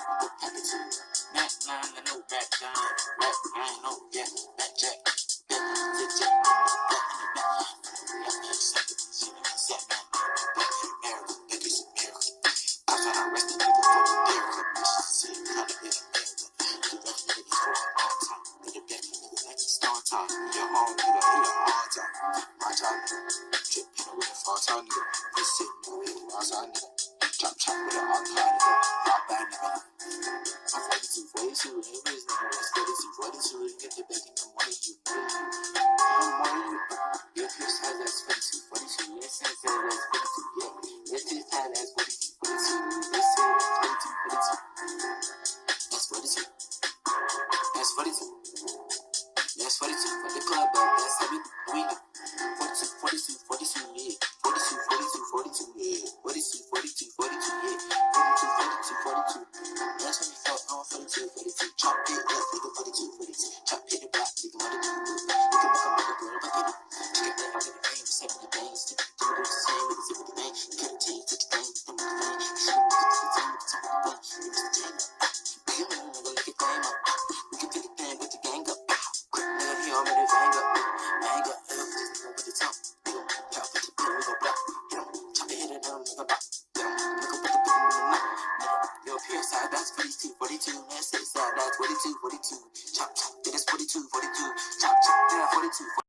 Mac I know back back. Back Drip, you know, with a far time, nigga. This shit, nigga, with a wild time, nigga. Chop, chop, with a hard time. that's what it is. What. That's what it is. That's what it is. That's what it is. That's what it is. What the club, that's how we do. that's 42, 42, let's say that, that's 42, 42, chop, chop, it's 42, 42, chop, chop, yeah, 42, 42.